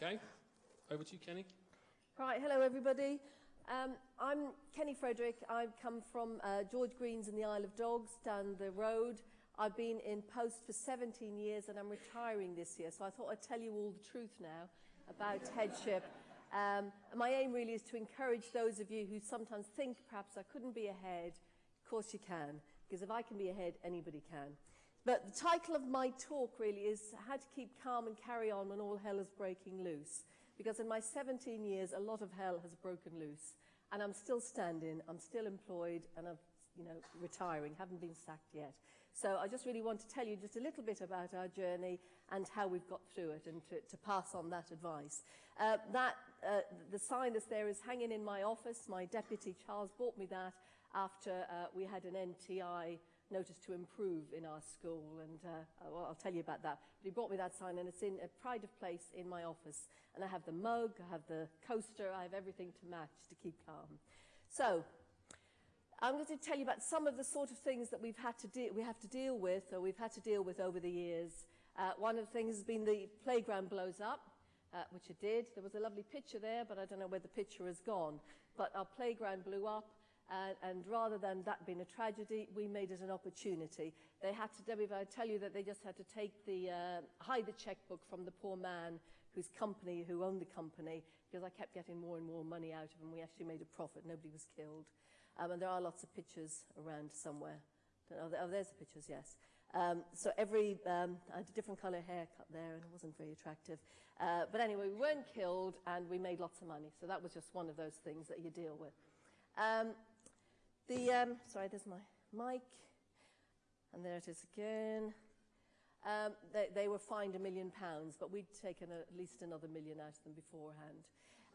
okay, over to you, Kenny. Right, hello everybody. Um, I'm Kenny Frederick. I come from uh, George Green's in the Isle of Dogs down the road. I've been in post for 17 years and I'm retiring this year, so I thought I'd tell you all the truth now about headship. Um, my aim really is to encourage those of you who sometimes think perhaps I couldn't be ahead. Of course you can, because if I can be ahead, anybody can. But the title of my talk really is How to Keep Calm and Carry On When All Hell is Breaking Loose. Because in my 17 years, a lot of hell has broken loose. And I'm still standing, I'm still employed, and I'm you know, retiring, haven't been sacked yet. So I just really want to tell you just a little bit about our journey and how we've got through it and to, to pass on that advice. Uh, that, uh, the sign that's there is hanging in my office. My deputy, Charles, bought me that after uh, we had an NTI notice to improve in our school, and uh, well, I'll tell you about that. But he brought me that sign, and it's in a pride of place in my office. And I have the mug, I have the coaster, I have everything to match to keep calm. So, I'm going to tell you about some of the sort of things that we've had to we have to deal with, or we've had to deal with over the years. Uh, one of the things has been the playground blows up, uh, which it did. There was a lovely picture there, but I don't know where the picture has gone. But our playground blew up, uh, and rather than that being a tragedy, we made it an opportunity. They had to, Debbie, I tell you that they just had to take the, uh, hide the checkbook from the poor man whose company, who owned the company, because I kept getting more and more money out of him. We actually made a profit. Nobody was killed. Um, and there are lots of pictures around somewhere. Oh, oh there's the pictures, yes. Um, so every, um, I had a different colour haircut there and it wasn't very attractive. Uh, but anyway, we weren't killed and we made lots of money. So that was just one of those things that you deal with. Um, the, um, sorry, there's my mic. And there it is again. Um, they, they were fined a million pounds, but we'd taken a, at least another million out of them beforehand.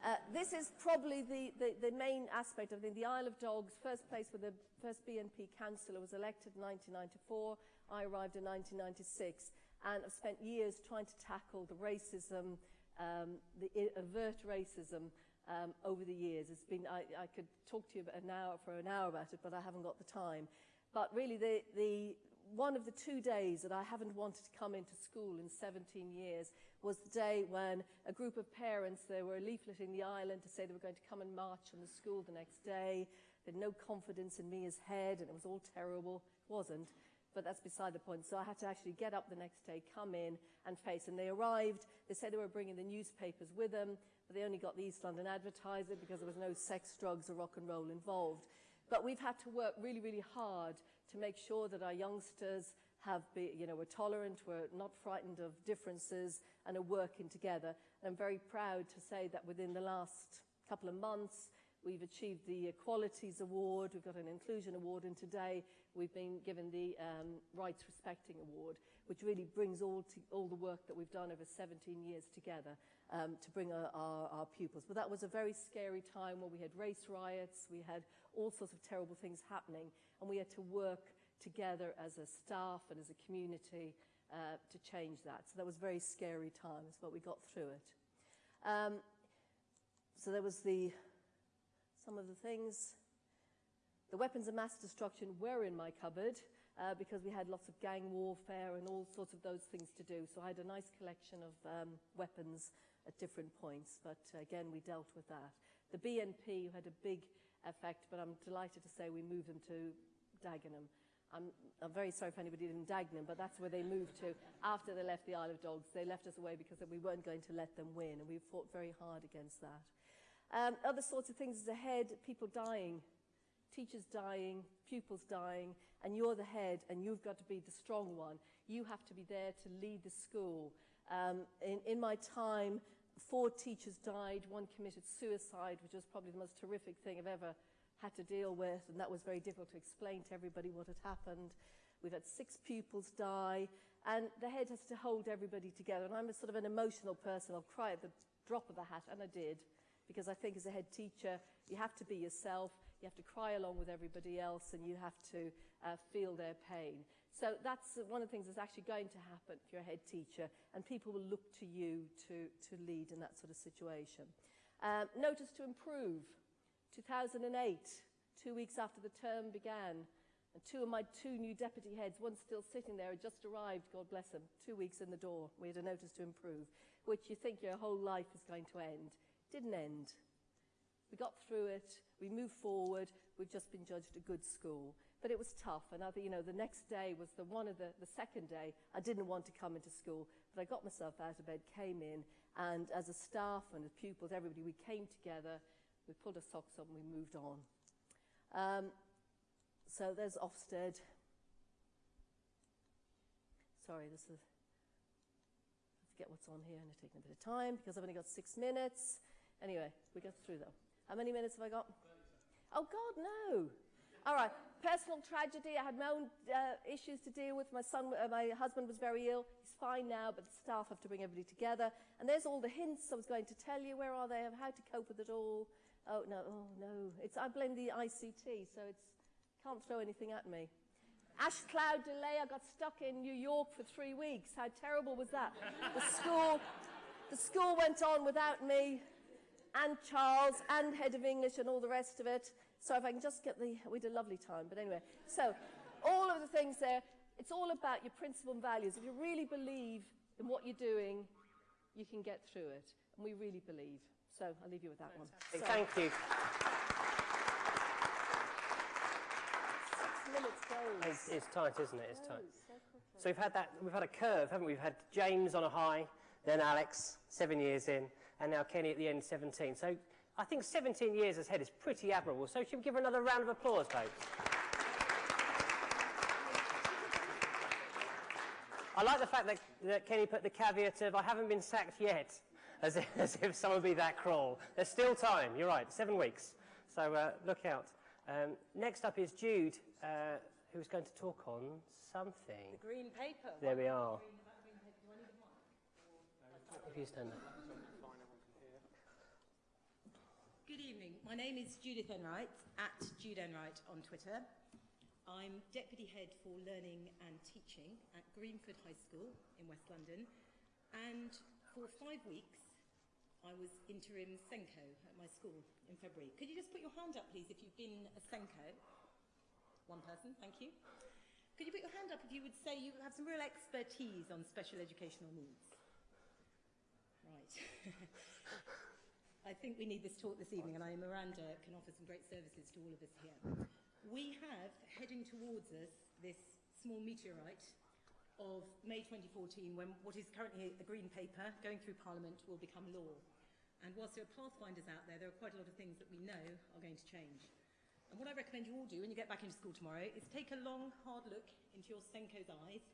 Uh, this is probably the, the, the, main aspect of it. The Isle of Dogs, first place where the first BNP councillor was elected in 1994. I arrived in 1996 and I've spent years trying to tackle the racism, um, the avert racism um, over the years. It's been, I, I could talk to you an hour, for an hour about it, but I haven't got the time. But really, the, the, one of the two days that I haven't wanted to come into school in 17 years was the day when a group of parents, they were leafleting the island to say they were going to come and march on the school the next day. They had no confidence in me as head, and it was all terrible. It wasn't, but that's beside the point. So I had to actually get up the next day, come in and face. And they arrived. They said they were bringing the newspapers with them, but they only got the East London Advertiser because there was no sex, drugs, or rock and roll involved. But we've had to work really, really hard to make sure that our youngsters have be, you know, we're tolerant, we're not frightened of differences, and are working together. And I'm very proud to say that within the last couple of months, we've achieved the Equalities Award, we've got an Inclusion Award, and today we've been given the um, Rights Respecting Award, which really brings all, to, all the work that we've done over 17 years together um, to bring our, our, our pupils. But that was a very scary time where we had race riots, we had all sorts of terrible things happening, and we had to work together as a staff and as a community uh, to change that. So that was very scary times, but we got through it. Um, so there was the, some of the things. The weapons of mass destruction were in my cupboard uh, because we had lots of gang warfare and all sorts of those things to do. So I had a nice collection of um, weapons at different points, but again, we dealt with that. The BNP had a big effect, but I'm delighted to say we moved them to Dagenham. I'm, I'm very sorry for anybody in Dagenham, but that's where they moved to after they left the Isle of Dogs. They left us away because we weren't going to let them win, and we fought very hard against that. Um, other sorts of things is ahead, people dying, teachers dying, pupils dying, and you're the head, and you've got to be the strong one. You have to be there to lead the school. Um, in, in my time, four teachers died, one committed suicide, which was probably the most terrific thing I've ever had to deal with, and that was very difficult to explain to everybody what had happened. We've had six pupils die, and the head has to hold everybody together. And I'm a sort of an emotional person. I'll cry at the drop of a hat, and I did, because I think as a head teacher, you have to be yourself, you have to cry along with everybody else, and you have to uh, feel their pain. So that's one of the things that's actually going to happen if you're a head teacher, and people will look to you to, to lead in that sort of situation. Um, notice to improve. 2008, two weeks after the term began, and two of my two new deputy heads, one still sitting there, had just arrived, God bless them, two weeks in the door. We had a notice to improve, which you think your whole life is going to end. Didn't end. We got through it, we moved forward, we've just been judged a good school. But it was tough, and I, you know, the next day was the one of the, the second day. I didn't want to come into school, but I got myself out of bed, came in, and as a staff and as pupils, everybody, we came together, we pulled our socks up and we moved on. Um, so there's Ofsted. Sorry, this is. I forget what's on here, and it's taking a bit of time because I've only got six minutes. Anyway, we get through though. How many minutes have I got? Oh God, no! All right, personal tragedy. I had my own uh, issues to deal with. My son, uh, my husband was very ill. He's fine now, but the staff have to bring everybody together. And there's all the hints I was going to tell you. Where are they? How to cope with it all. Oh no, oh no. It's I blame the ICT, so it's can't throw anything at me. Ash cloud delay. I got stuck in New York for three weeks. How terrible was that? The school, the school went on without me, and Charles, and head of English, and all the rest of it. So if I can just get the... We had a lovely time, but anyway. So all of the things there, it's all about your principle and values. If you really believe in what you're doing, you can get through it. And we really believe. So I'll leave you with that Fantastic. one. So, Thank you. Six minutes goes. It's, it's tight, isn't it? It's tight. So, so we've had that. We've had a curve, haven't we? We've had James on a high, then Alex, seven years in, and now Kenny at the end, 17. So I think 17 years ahead is pretty admirable. So should we give her another round of applause, folks? I like the fact that, that Kenny put the caveat of I haven't been sacked yet, as if, as if someone would be that cruel. There's still time. You're right, seven weeks. So uh, look out. Um, next up is Jude, uh, who's going to talk on something. The green paper. There we are. If you stand up. Good evening. My name is Judith Enright, at Jude Enright on Twitter. I'm Deputy Head for Learning and Teaching at Greenford High School in West London. And for five weeks, I was interim SENCO at my school in February. Could you just put your hand up, please, if you've been a SENCO? One person, thank you. Could you put your hand up if you would say you have some real expertise on special educational needs? Right. I think we need this talk this evening, and I, Miranda, can offer some great services to all of us here. We have, heading towards us, this small meteorite of May 2014, when what is currently a green paper going through Parliament will become law. And whilst there are pathfinders out there, there are quite a lot of things that we know are going to change. And what I recommend you all do when you get back into school tomorrow is take a long, hard look into your SENCO's eyes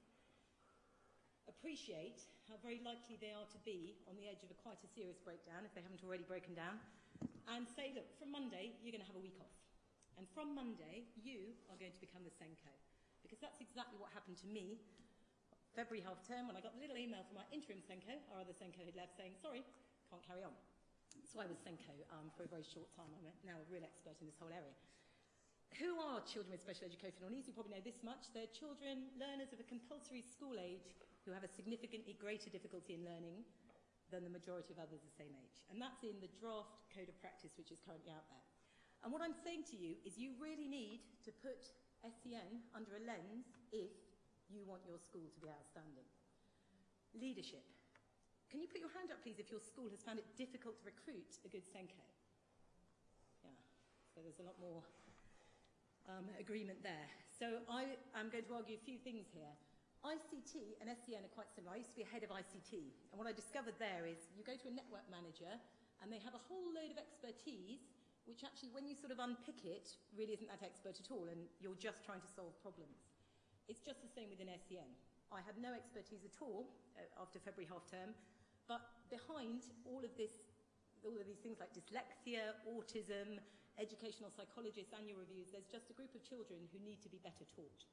appreciate how very likely they are to be on the edge of a quite a serious breakdown if they haven't already broken down, and say, look, from Monday, you're going to have a week off. And from Monday, you are going to become the SENCO. Because that's exactly what happened to me February half term when I got the little email from my interim SENCO, our other SENCO had left, saying, sorry, can't carry on. So I was SENCO um, for a very short time. I'm a, now a real expert in this whole area. Who are children with special educational needs? You probably know this much. They're children, learners of a compulsory school age who have a significantly greater difficulty in learning than the majority of others the same age. And that's in the draft code of practice which is currently out there. And what I'm saying to you is you really need to put SEN under a lens if you want your school to be outstanding. Leadership. Can you put your hand up, please, if your school has found it difficult to recruit a good SENCO? Yeah, so there's a lot more um, agreement there. So I am going to argue a few things here. ICT and SEN are quite similar. I used to be a head of ICT, and what I discovered there is you go to a network manager, and they have a whole load of expertise, which actually, when you sort of unpick it, really isn't that expert at all, and you're just trying to solve problems. It's just the same within SEN. I had no expertise at all uh, after February half term, but behind all of this, all of these things like dyslexia, autism, educational psychologists, annual reviews, there's just a group of children who need to be better taught.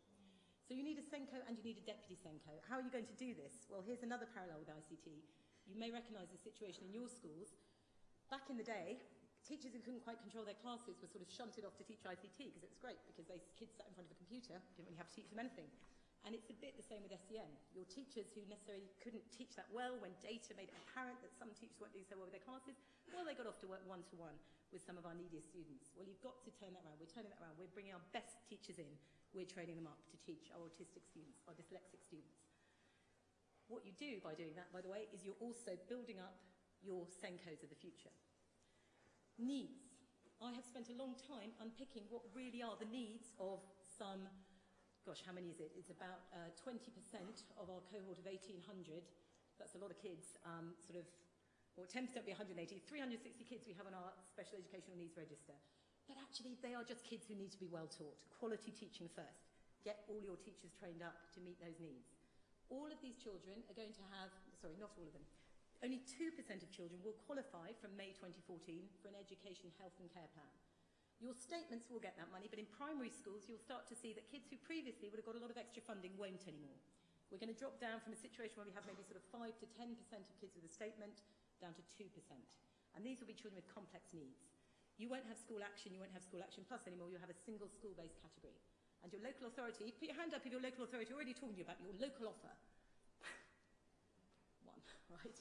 So you need a SENCO and you need a deputy SENCO. How are you going to do this? Well, here's another parallel with ICT. You may recognise the situation in your schools. Back in the day, teachers who couldn't quite control their classes were sort of shunted off to teach ICT because it was great because those kids sat in front of a computer, didn't really have to teach them anything. And it's a bit the same with SEN. Your teachers who necessarily couldn't teach that well when data made it apparent that some teachers weren't doing so well with their classes, well, they got off to work one-to-one -one with some of our neediest students. Well, you've got to turn that around. We're turning that around. We're bringing our best teachers in we're training them up to teach our autistic students, our dyslexic students. What you do by doing that, by the way, is you're also building up your SENCOs of the future. Needs. I have spent a long time unpicking what really are the needs of some, gosh, how many is it? It's about uh, 20% of our cohort of 1,800. That's a lot of kids, um, sort of, well, 10% would be 180. 360 kids we have on our special educational needs register. But actually, they are just kids who need to be well taught. Quality teaching first. Get all your teachers trained up to meet those needs. All of these children are going to have, sorry, not all of them, only 2% of children will qualify from May 2014 for an education, health and care plan. Your statements will get that money, but in primary schools you'll start to see that kids who previously would have got a lot of extra funding won't anymore. We're going to drop down from a situation where we have maybe sort of 5 to 10% of kids with a statement down to 2%. And these will be children with complex needs. You won't have school action, you won't have school action plus anymore, you'll have a single school-based category. And your local authority, put your hand up if your local authority already talking to you about your local offer. One, right?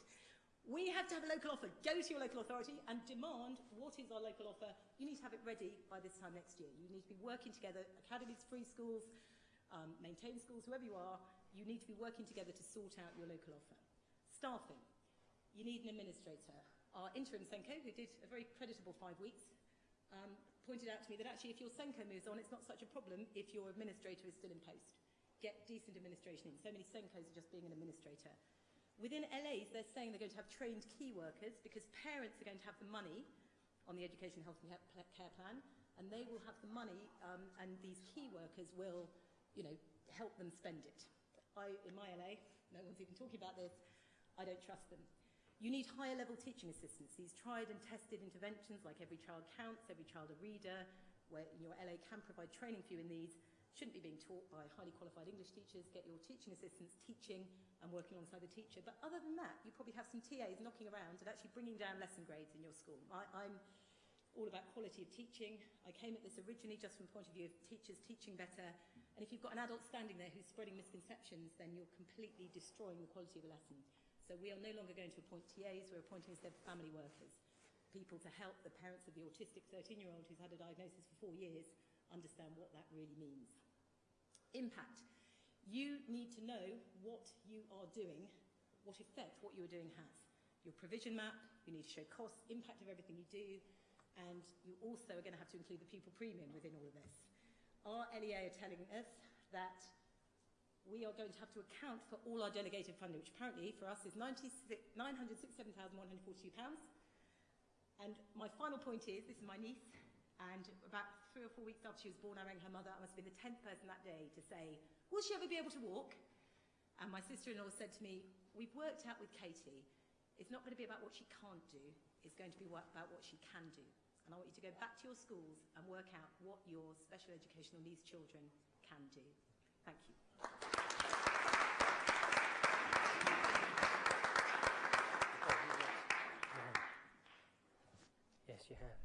We have to have a local offer. Go to your local authority and demand what is our local offer. You need to have it ready by this time next year. You need to be working together, academies, free schools, um, maintain schools, whoever you are, you need to be working together to sort out your local offer. Staffing. You need an administrator. Our interim SENCO, who did a very creditable five weeks, um, pointed out to me that actually if your SENCO moves on, it's not such a problem if your administrator is still in post. Get decent administration in. So many SENCOs are just being an administrator. Within LAs, they're saying they're going to have trained key workers because parents are going to have the money on the Education, Health and Care Plan, and they will have the money, um, and these key workers will, you know, help them spend it. I, in my LA, no one's even talking about this, I don't trust them. You need higher level teaching assistants, these tried and tested interventions like Every Child Counts, Every Child a Reader, where your LA can provide training for you in these, shouldn't be being taught by highly qualified English teachers. Get your teaching assistants teaching and working alongside the teacher. But other than that, you probably have some TAs knocking around and actually bringing down lesson grades in your school. I, I'm all about quality of teaching. I came at this originally just from the point of view of teachers teaching better. And if you've got an adult standing there who's spreading misconceptions, then you're completely destroying the quality of a lesson. So we are no longer going to appoint TAs, we're appointing instead family workers, people to help the parents of the autistic 13-year-old who's had a diagnosis for four years understand what that really means. Impact. You need to know what you are doing, what effect what you are doing has. Your provision map, you need to show cost, impact of everything you do, and you also are going to have to include the pupil premium within all of this. Our LEA are telling us that we are going to have to account for all our delegated funding, which apparently for us is £967,142. And my final point is, this is my niece, and about three or four weeks after she was born, I rang her mother. I must have been the 10th person that day to say, will she ever be able to walk? And my sister-in-law said to me, we've worked out with Katie, it's not going to be about what she can't do, it's going to be about what she can do. And I want you to go back to your schools and work out what your special educational needs children can do. Thank you. Yes, you have.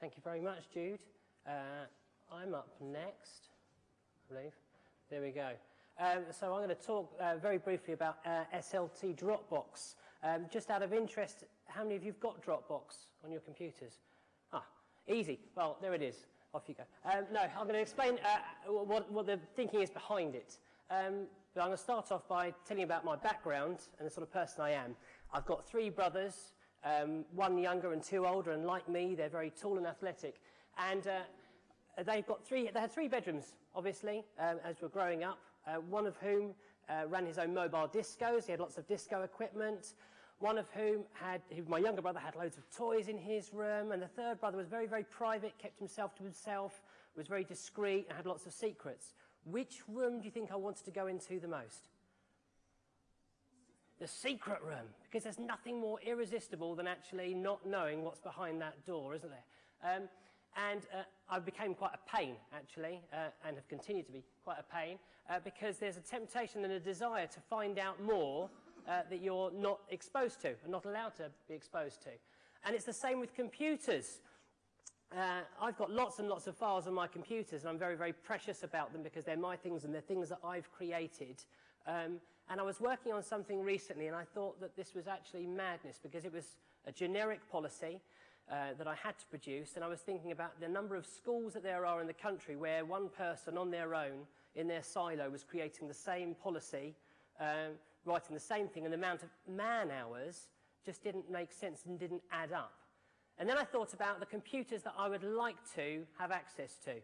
Thank you very much, Jude. Uh, I'm up next, I believe. There we go. Um, so I'm going to talk uh, very briefly about uh, SLT Dropbox. Um, just out of interest, how many of you have got Dropbox on your computers? Ah, easy. Well, there it is. Off you go. Um, no, I'm going to explain uh, what, what the thinking is behind it. Um, but I'm going to start off by telling you about my background and the sort of person I am. I've got three brothers, um, one younger and two older, and like me, they're very tall and athletic. And uh, they've got three, they had three bedrooms, obviously, um, as we're growing up, uh, one of whom uh, ran his own mobile discos. He had lots of disco equipment. One of whom had, my younger brother had loads of toys in his room. And the third brother was very, very private, kept himself to himself, was very discreet, and had lots of secrets. Which room do you think I wanted to go into the most? The secret room, because there's nothing more irresistible than actually not knowing what's behind that door, isn't there? Um, and uh, I became quite a pain, actually, uh, and have continued to be quite a pain, uh, because there's a temptation and a desire to find out more uh, that you're not exposed to, and not allowed to be exposed to. And it's the same with computers. Uh, I've got lots and lots of files on my computers, and I'm very, very precious about them because they're my things and they're things that I've created. Um, and I was working on something recently and I thought that this was actually madness because it was a generic policy uh, that I had to produce and I was thinking about the number of schools that there are in the country where one person on their own in their silo was creating the same policy um, writing the same thing, and the amount of man hours just didn't make sense and didn't add up. And then I thought about the computers that I would like to have access to.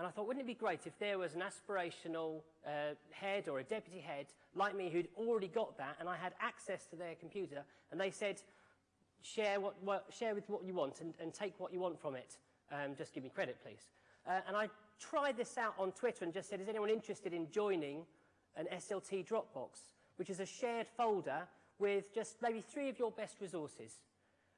And I thought, wouldn't it be great if there was an aspirational uh, head or a deputy head like me who'd already got that and I had access to their computer and they said, share, what, what, share with what you want and, and take what you want from it. Um, just give me credit, please. Uh, and I tried this out on Twitter and just said, is anyone interested in joining an SLT Dropbox, which is a shared folder with just maybe three of your best resources.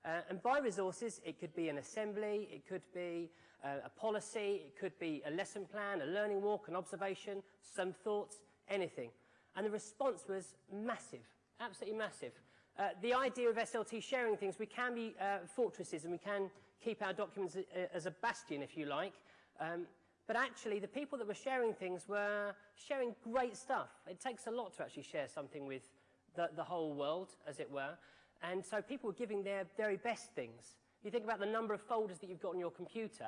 Uh, and by resources, it could be an assembly, it could be uh, a policy, it could be a lesson plan, a learning walk, an observation, some thoughts, anything. And the response was massive, absolutely massive. Uh, the idea of SLT sharing things, we can be uh, fortresses and we can keep our documents uh, as a bastion, if you like. Um, but actually, the people that were sharing things were sharing great stuff. It takes a lot to actually share something with the, the whole world, as it were. And so people were giving their very best things. You think about the number of folders that you've got on your computer,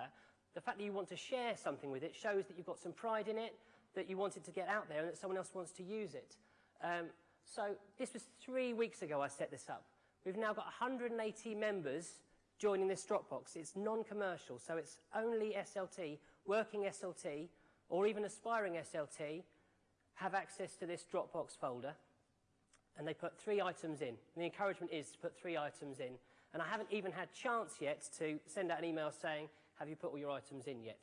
the fact that you want to share something with it shows that you've got some pride in it, that you want it to get out there and that someone else wants to use it. Um, so this was three weeks ago I set this up. We've now got 180 members joining this Dropbox. It's non-commercial, so it's only SLT, working SLT, or even aspiring SLT, have access to this Dropbox folder. And they put three items in. And the encouragement is to put three items in. And I haven't even had chance yet to send out an email saying, have you put all your items in yet?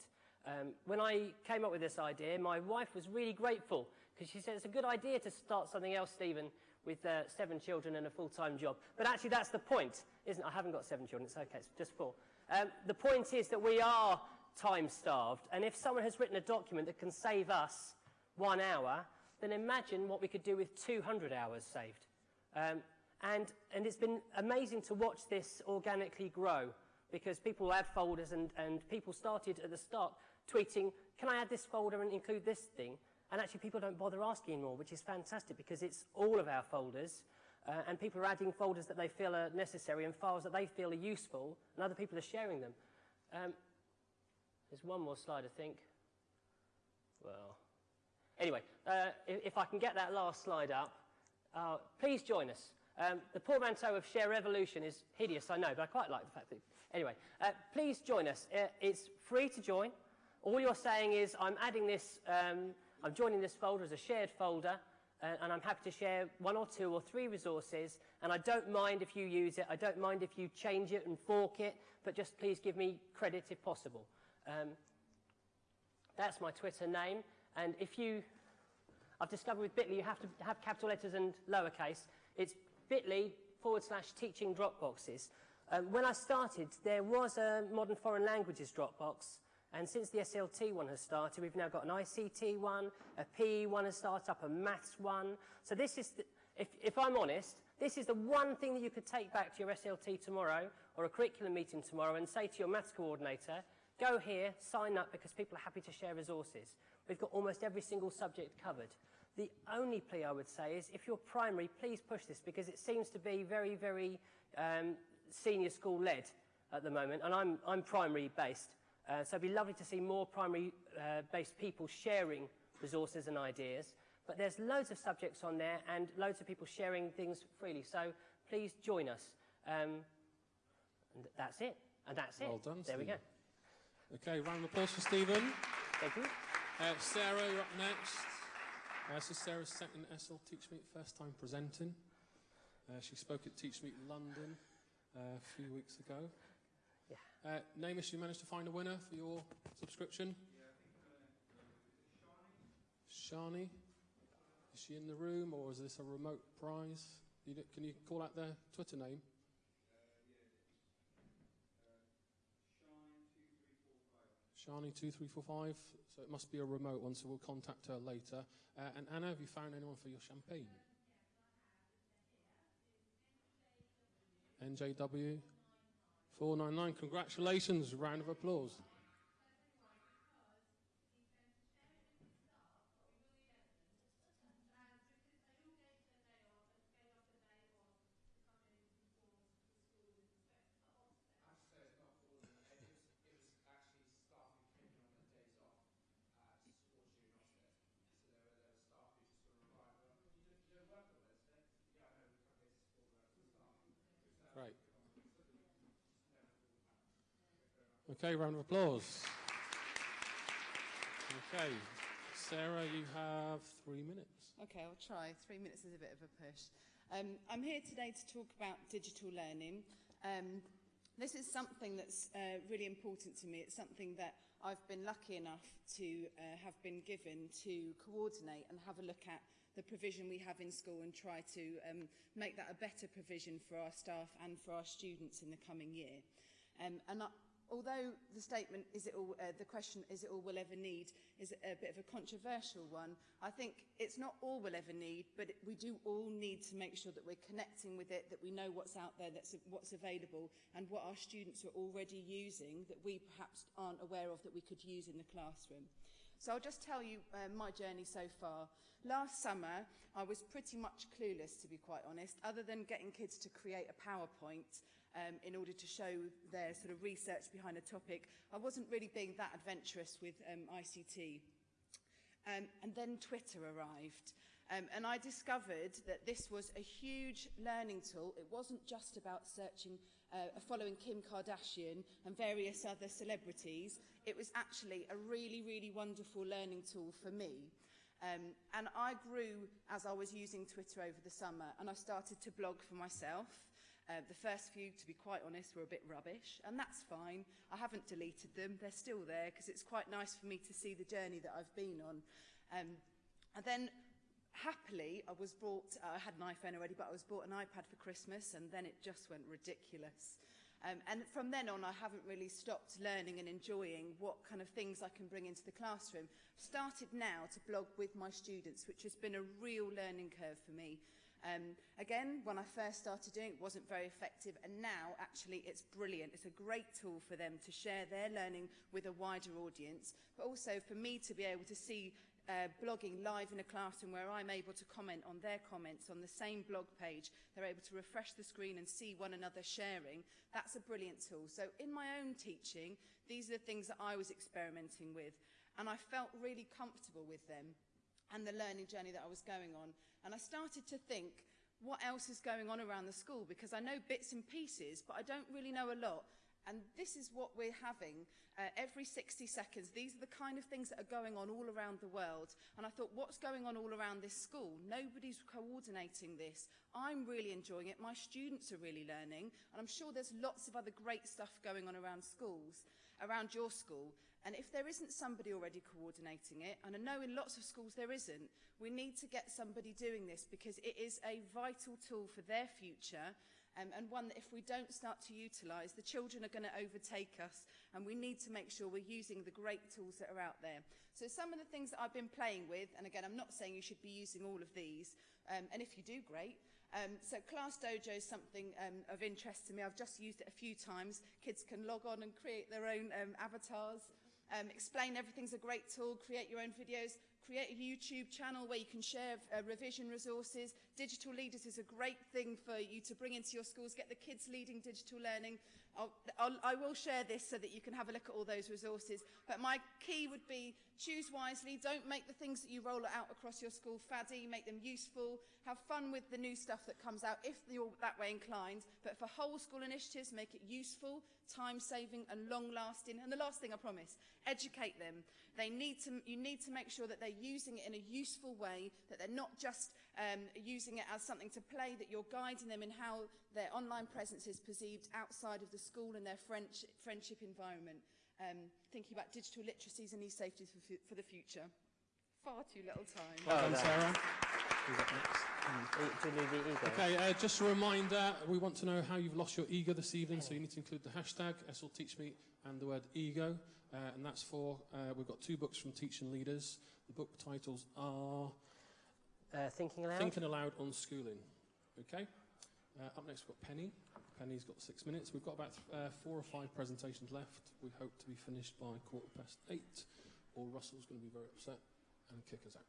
Um, when I came up with this idea, my wife was really grateful because she said it's a good idea to start something else, Stephen, with uh, seven children and a full-time job. But actually, that's the point, isn't it? I haven't got seven children. It's okay. It's just four. Um, the point is that we are time-starved. And if someone has written a document that can save us one hour, then imagine what we could do with 200 hours saved. Um, and, and it's been amazing to watch this organically grow because people add folders and, and people started at the start tweeting, can I add this folder and include this thing? And actually people don't bother asking anymore, which is fantastic because it's all of our folders uh, and people are adding folders that they feel are necessary and files that they feel are useful and other people are sharing them. Um, there's one more slide, I think. Well, anyway, uh, if, if, I can get that last slide up, uh, please join us. Um, the portmanteau of Share Revolution is hideous, I know, but I quite like the fact that... Anyway, uh, please join us. Uh, it's free to join. All you're saying is, I'm adding this, um, I'm joining this folder as a shared folder, uh, and I'm happy to share one or two or three resources, and I don't mind if you use it, I don't mind if you change it and fork it, but just please give me credit if possible. Um, that's my Twitter name, and if you, I've discovered with Bitly you have to have capital letters and lowercase. It's bit.ly forward slash teaching Dropboxes. Um, when I started, there was a modern foreign languages Dropbox, and since the SLT one has started, we've now got an ICT one, a PE one has started up, a maths one. So this is, the, if, if I'm honest, this is the one thing that you could take back to your SLT tomorrow or a curriculum meeting tomorrow and say to your maths coordinator, go here, sign up because people are happy to share resources. We've got almost every single subject covered. The only plea I would say is if you're primary, please push this because it seems to be very, very um, senior school led at the moment, and I'm, I'm primary based. Uh, so it'd be lovely to see more primary uh, based people sharing resources and ideas. But there's loads of subjects on there and loads of people sharing things freely. So please join us. Um, and that's it. And that's it. Well done, There we go. Okay, round of applause for Stephen. Thank you. Uh, Sarah, you're up next. Uh, this is Sarah's second SL Teach Meet, first time presenting. Uh, she spoke at Teach Meet London uh, a few weeks ago. Yeah. Uh, Namus, you managed to find a winner for your subscription? Shani? Is she in the room or is this a remote prize? You can you call out their Twitter name? Shani2345, so it must be a remote one, so we'll contact her later. Uh, and Anna, have you found anyone for your champagne? NJW 499, congratulations, round of applause. Okay, round of applause. Okay, Sarah, you have three minutes. Okay, I'll try. Three minutes is a bit of a push. Um, I'm here today to talk about digital learning. Um, this is something that's uh, really important to me. It's something that I've been lucky enough to uh, have been given to coordinate and have a look at the provision we have in school and try to um, make that a better provision for our staff and for our students in the coming year. Um, and I, although the statement, is it all, uh, the question, is it all we'll ever need, is a bit of a controversial one, I think it's not all we'll ever need, but it, we do all need to make sure that we're connecting with it, that we know what's out there, that's what's available, and what our students are already using that we perhaps aren't aware of that we could use in the classroom. So I'll just tell you uh, my journey so far. Last summer, I was pretty much clueless, to be quite honest, other than getting kids to create a PowerPoint um, in order to show their sort of research behind a topic. I wasn't really being that adventurous with um, ICT. Um, and then Twitter arrived. Um, and I discovered that this was a huge learning tool. It wasn't just about searching, uh, following Kim Kardashian and various other celebrities. It was actually a really, really wonderful learning tool for me. Um, and I grew as I was using Twitter over the summer and I started to blog for myself. Uh, the first few, to be quite honest, were a bit rubbish, and that's fine. I haven't deleted them. They're still there because it's quite nice for me to see the journey that I've been on. Um, and then happily, I was bought, uh, I had an iPhone already, but I was bought an iPad for Christmas, and then it just went ridiculous. Um, and from then on, I haven't really stopped learning and enjoying what kind of things I can bring into the classroom. Started now to blog with my students, which has been a real learning curve for me. Um, again, when I first started doing it, it wasn't very effective, and now actually it's brilliant. It's a great tool for them to share their learning with a wider audience, but also for me to be able to see uh, blogging live in a classroom where I'm able to comment on their comments on the same blog page. They're able to refresh the screen and see one another sharing. That's a brilliant tool. So in my own teaching, these are the things that I was experimenting with and I felt really comfortable with them and the learning journey that I was going on. And I started to think, what else is going on around the school? Because I know bits and pieces, but I don't really know a lot. And this is what we're having uh, every 60 seconds. These are the kind of things that are going on all around the world. And I thought, what's going on all around this school? Nobody's coordinating this. I'm really enjoying it. My students are really learning. And I'm sure there's lots of other great stuff going on around schools, around your school. And if there isn't somebody already coordinating it, and I know in lots of schools there isn't, we need to get somebody doing this because it is a vital tool for their future um, and one that if we don't start to utilise, the children are going to overtake us and we need to make sure we're using the great tools that are out there. So some of the things that I've been playing with, and again, I'm not saying you should be using all of these, um, and if you do, great. Um, so Class Dojo is something um, of interest to me. I've just used it a few times. Kids can log on and create their own um, avatars um, explain everything's a great tool, create your own videos, create a YouTube channel where you can share uh, revision resources, Digital Leaders is a great thing for you to bring into your schools, get the kids leading digital learning. I'll, I'll, I will share this so that you can have a look at all those resources. But my key would be choose wisely. Don't make the things that you roll out across your school faddy. Make them useful. Have fun with the new stuff that comes out if you're that way inclined. But for whole school initiatives, make it useful, time-saving and long-lasting. And the last thing I promise, educate them. They need to, you need to make sure that they're using it in a useful way, that they're not just um, using it as something to play, that you're guiding them in how their online presence is perceived outside of the school and their French, friendship environment. Um, thinking about digital literacies and e-safety for, for the future. Far too little time. Well done. Sarah. Who's up next? Do you need the ego? Okay, uh, just a reminder, we want to know how you've lost your ego this evening, so you need to include the hashtag SLTeachMe and the word ego, uh, and that's for, uh, we've got two books from teaching leaders. The book titles are Uh, thinking aloud? Thinking Aloud on Schooling. Okay, uh, up next we've got Penny. Penny's got six minutes. We've got about uh, four or five presentations left. We hope to be finished by quarter past eight, or Russell's going to be very upset and kick us out.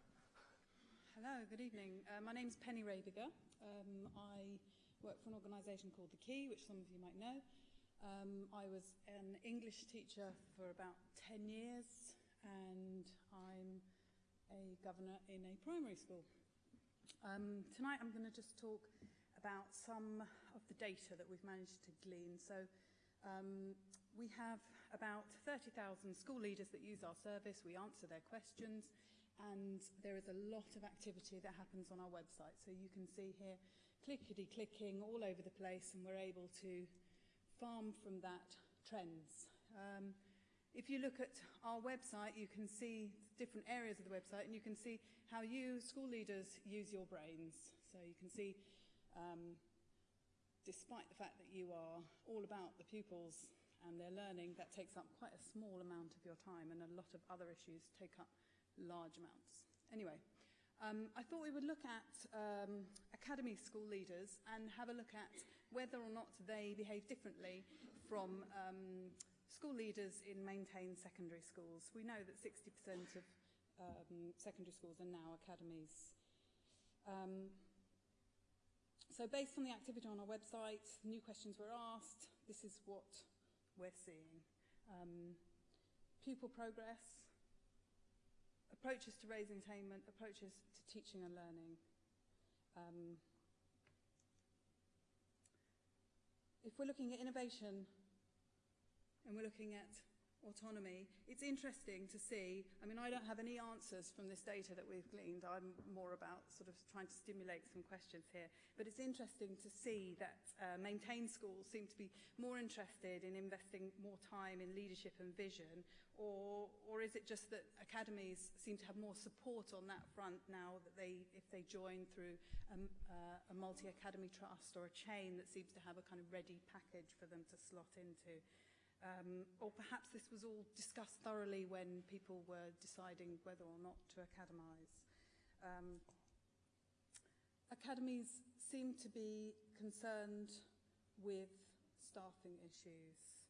Hello, good evening. Uh, my name's Penny Rabiger. Um, I work for an organisation called The Key, which some of you might know. Um, I was an English teacher for about 10 years and I'm a governor in a primary school. Um, tonight I'm going to just talk about some of the data that we've managed to glean. So Um, we have about 30,000 school leaders that use our service. We answer their questions, and there is a lot of activity that happens on our website. So you can see here clickety clicking all over the place, and we're able to farm from that trends. Um, if you look at our website, you can see different areas of the website, and you can see how you, school leaders, use your brains. So you can see, um, despite the fact that you are all about the pupils and their learning, that takes up quite a small amount of your time, and a lot of other issues take up large amounts. Anyway, um, I thought we would look at um, academy school leaders and have a look at whether or not they behave differently from um, school leaders in maintained secondary schools. We know that 60% of um, secondary schools are now academies. Um, so based on the activity on our website, new questions were asked. This is what we're seeing. Um, pupil progress, approaches to raising attainment, approaches to teaching and learning. Um, if we're looking at innovation and we're looking at autonomy, it's interesting to see, I mean, I don't have any answers from this data that we've gleaned. I'm more about sort of trying to stimulate some questions here. But it's interesting to see that uh, maintained schools seem to be more interested in investing more time in leadership and vision, or, or is it just that academies seem to have more support on that front now that they, if they join through um, uh, a multi-academy trust or a chain that seems to have a kind of ready package for them to slot into? Um, or perhaps this was all discussed thoroughly when people were deciding whether or not to academise. Um, academies seem to be concerned with staffing issues.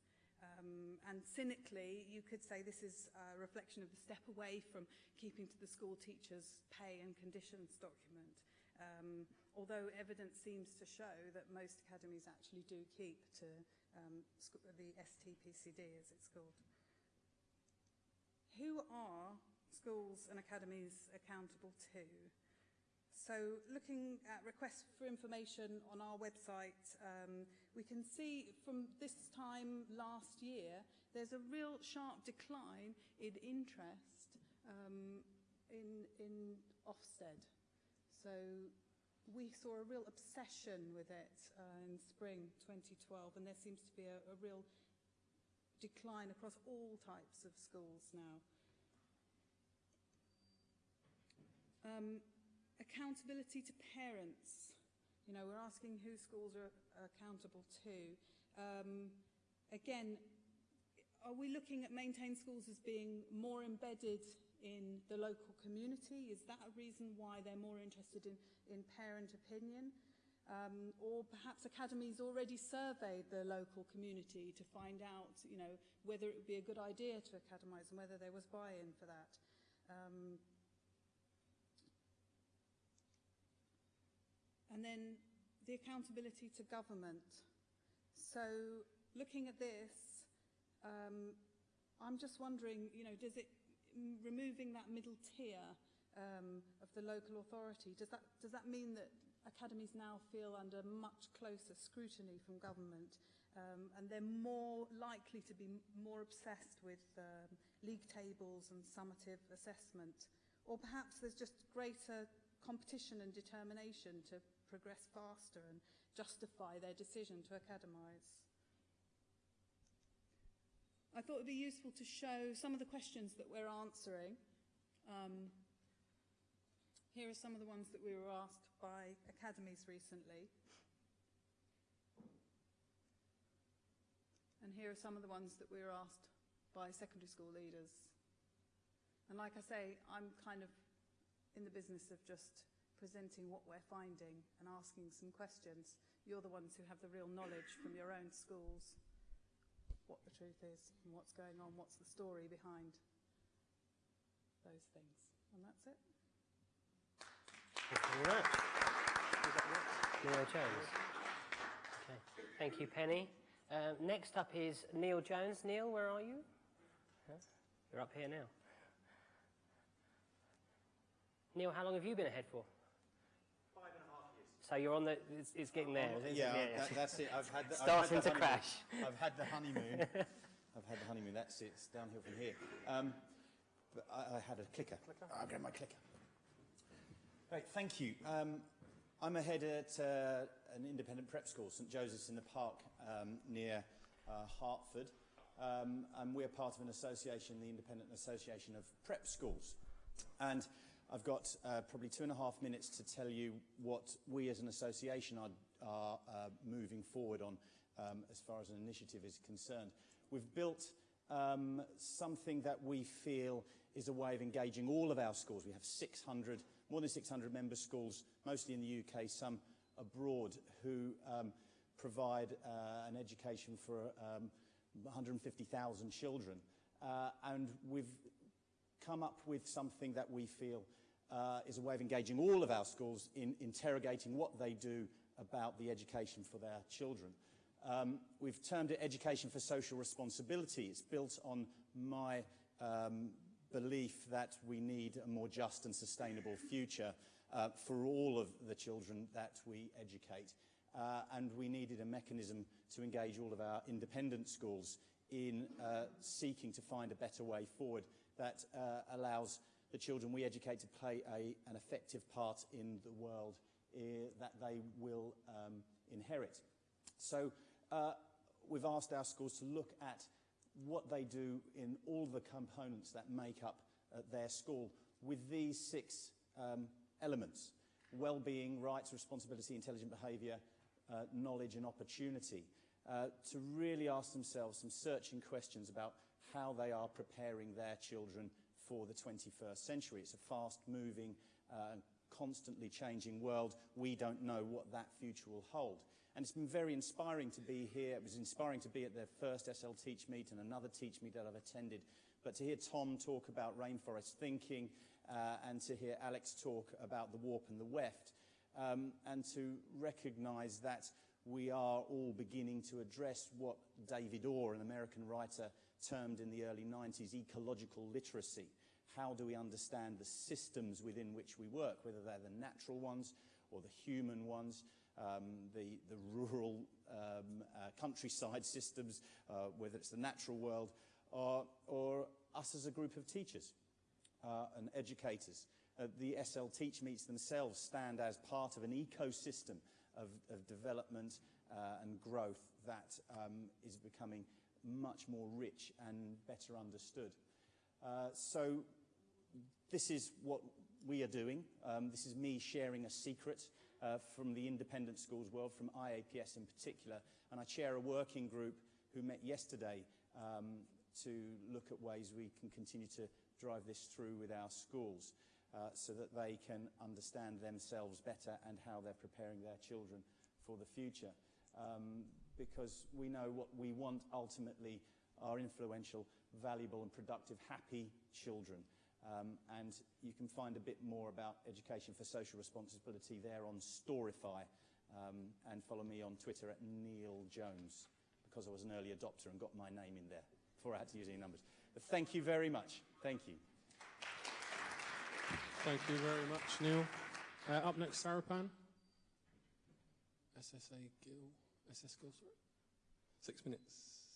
Um, and cynically, you could say this is a reflection of the step away from keeping to the school teacher's pay and conditions document. Um, although evidence seems to show that most academies actually do keep to um, the STPCD as it's called. Who are schools and academies accountable to? So looking at requests for information on our website, um, we can see from this time last year, there's a real sharp decline in interest um, in, in Ofsted. So we saw a real obsession with it uh, in spring 2012, and there seems to be a, a real decline across all types of schools now. Um, accountability to parents. You know, we're asking who schools are accountable to. Um, again, are we looking at maintained schools as being more embedded in the local community? Is that a reason why they're more interested in, in parent opinion? Um, or perhaps academies already surveyed the local community to find out, you know, whether it would be a good idea to academise and whether there was buy-in for that. Um, and then the accountability to government. So looking at this, um, I'm just wondering, you know, does it removing that middle tier um, of the local authority, does that, does that mean that academies now feel under much closer scrutiny from government um, and they're more likely to be more obsessed with um, league tables and summative assessment? Or perhaps there's just greater competition and determination to progress faster and justify their decision to academise? I thought it would be useful to show some of the questions that we're answering. Um, here are some of the ones that we were asked by academies recently. And here are some of the ones that we were asked by secondary school leaders. And like I say, I'm kind of in the business of just presenting what we're finding and asking some questions. You're the ones who have the real knowledge from your own schools what the truth is and what's going on, what's the story behind those things. And that's it. Thank you. Neil Jones. Okay. Thank you, Penny. Uh, next up is Neil Jones. Neil, where are you? Huh? You're up here now. Neil, how long have you been ahead for? Five and a half years. So you're on the, it's, it's getting there. isn't it? Yeah, that, that's it. I've had the, I've Starting had the to honeymoon. crash. I've had the honeymoon. I've had the honeymoon. That's it. It's downhill from here. Um, but I, I had a clicker. clicker? I'll grab my clicker. Great, thank you. Um, I'm a head at uh, an independent prep school, St Joseph's in the Park, um, near uh, Hertford. Um, and we're part of an association, the Independent Association of Prep Schools. And I've got uh, probably two and a half minutes to tell you what we as an association are, are uh, moving forward on um, as far as an initiative is concerned. We've built um, something that we feel is a way of engaging all of our schools. We have 600, more than 600 member schools, mostly in the UK, some abroad, who um, provide uh, an education for um, 150,000 children. Uh, and we've come up with something that we feel uh, is a way of engaging all of our schools in interrogating what they do about the education for their children. Um, we've termed it Education for Social Responsibility. It's built on my um, belief that we need a more just and sustainable future uh, for all of the children that we educate. Uh, and we needed a mechanism to engage all of our independent schools in uh, seeking to find a better way forward that uh, allows the children we educate to play a, an effective part in the world uh, that they will um, inherit. So uh, we've asked our schools to look at what they do in all the components that make up uh, their school with these six um, elements. Well-being, rights, responsibility, intelligent behaviour, uh, knowledge and opportunity. Uh, to really ask themselves some searching questions about how they are preparing their children for the 21st century. It's a fast-moving, uh, constantly changing world. We don't know what that future will hold. And it's been very inspiring to be here. It was inspiring to be at the first SL Teach Meet and another Teach Meet that I've attended. But to hear Tom talk about rainforest thinking uh, and to hear Alex talk about the warp and the weft, um, and to recognize that we are all beginning to address what David Orr, an American writer, termed in the early 90s ecological literacy. How do we understand the systems within which we work, whether they're the natural ones or the human ones, um, the, the rural um, uh, countryside systems, uh, whether it's the natural world, or, or us as a group of teachers uh, and educators. Uh, the SL Teach Meets themselves stand as part of an ecosystem of, of development uh, and growth that um, is becoming much more rich and better understood. Uh, so this is what we are doing. Um, this is me sharing a secret uh, from the independent schools world, from IAPS in particular. And I chair a working group who met yesterday um, to look at ways we can continue to drive this through with our schools uh, so that they can understand themselves better and how they're preparing their children for the future. Um, because we know what we want ultimately are influential, valuable and productive, happy children. Um, and you can find a bit more about education for social responsibility there on Storify um, and follow me on Twitter at Neil Jones because I was an early adopter and got my name in there before I had to use any numbers. But thank you very much. Thank you. Thank you very much, Neil. Uh, up next, Sarapan. SSA Gill. SS Gill, sorry. Six minutes.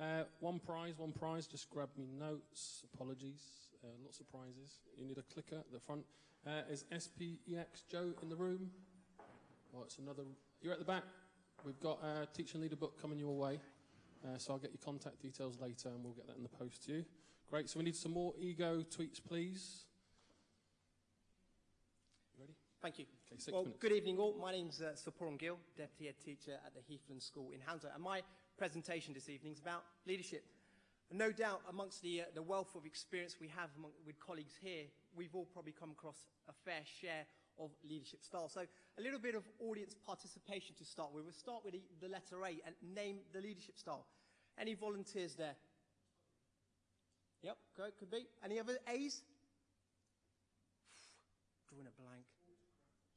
Uh, one prize, one prize. Just grab me notes. Apologies. Uh, lots of prizes. You need a clicker at the front. Uh, is SPEX Joe in the room? Oh, it's another. You're at the back. We've got a teacher and leader book coming your way. Uh, so I'll get your contact details later and we'll get that in the post to you. Great. So we need some more ego tweets, please. You ready? Thank you. Okay, six well, minutes. good evening all. My name's uh, Sapuram Gill, Deputy Head Teacher at the Heathland School in Hounslow. And my presentation this evening is about leadership. No doubt amongst the, uh, the wealth of experience we have among, with colleagues here, we've all probably come across a fair share of leadership style. So a little bit of audience participation to start with. We'll start with the, the letter A and name the leadership style. Any volunteers there? Yep, go, could be. Any other A's? Drawing a blank.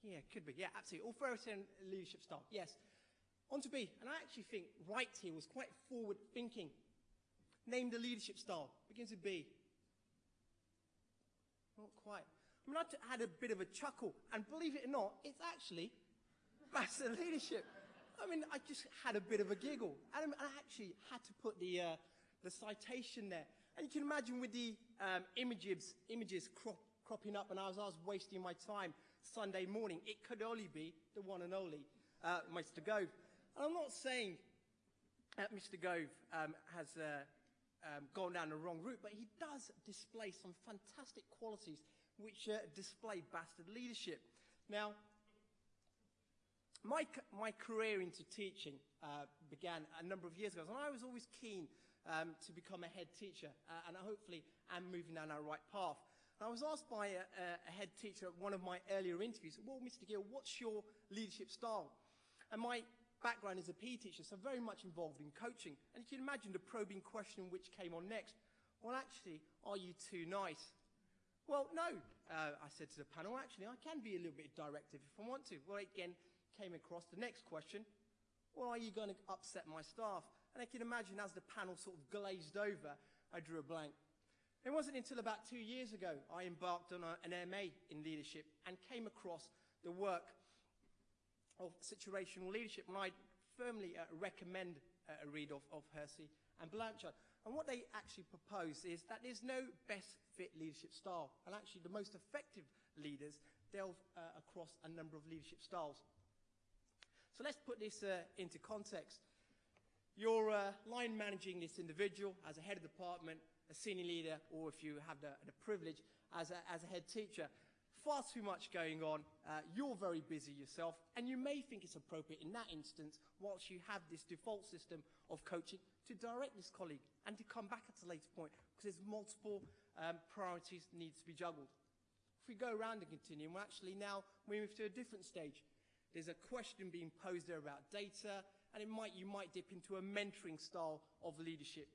Yeah, could be. Yeah, absolutely. Authoritarian leadership style. Yes. On to B. And I actually think Wright here was quite forward thinking. Name the leadership style. Begins with B. Not quite. I mean, I had a bit of a chuckle. And believe it or not, it's actually bastard leadership. I mean, I just had a bit of a giggle. And I actually had to put the, uh, the citation there. And you can imagine with the um, images, images crop, cropping up, and as I was wasting my time Sunday morning, it could only be the one and only uh, Mr. Gove. And I'm not saying that Mr. Gove um, has uh, um, gone down the wrong route, but he does display some fantastic qualities which uh, display bastard leadership. Now, my, my career into teaching uh, began a number of years ago, and I was always keen um, to become a head teacher, uh, and I hopefully am moving down that right path. And I was asked by a, a head teacher at one of my earlier interviews, well, Mr. Gill, what's your leadership style? And my background as a PE teacher, so very much involved in coaching. And you can imagine the probing question which came on next. Well, actually, are you too nice? Well, no, uh, I said to the panel, actually, I can be a little bit directive if I want to. Well, again, came across the next question. Well, are you going to upset my staff? And I can imagine as the panel sort of glazed over, I drew a blank. It wasn't until about two years ago I embarked on a, an MA in leadership and came across the work of situational leadership. And I firmly uh, recommend uh, a read of, of Hersey and Blanchard. And what they actually propose is that there's no best fit leadership style. And actually, the most effective leaders delve uh, across a number of leadership styles. So let's put this uh, into context. You're uh, line managing this individual as a head of department, a senior leader, or if you have the, the privilege, as a, as a head teacher. Far too much going on. Uh, you're very busy yourself, and you may think it's appropriate in that instance, whilst you have this default system of coaching, to direct this colleague and to come back at a later point because there's multiple um, priorities needs to be juggled. If we go around the continuum, we're actually now we move to a different stage. There's a question being posed there about data, and it might, you might dip into a mentoring style of leadership.